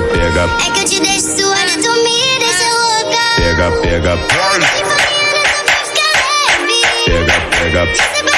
É que eu te deixo suada, e me deixa louca. Pega, pega, pega. Vem pra mim, olha só, fica leve. Pega, pega.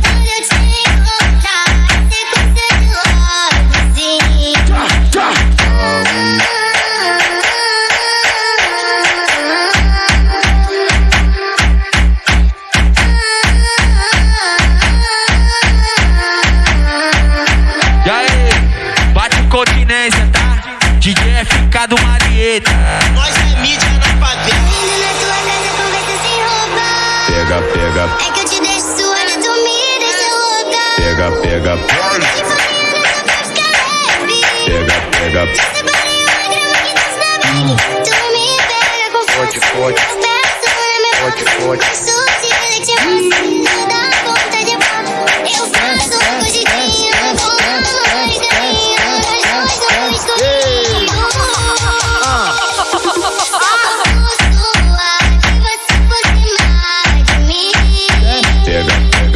Yeah. пега, пега. Пега, пега. Хочет, хочет. Хочет, хочет.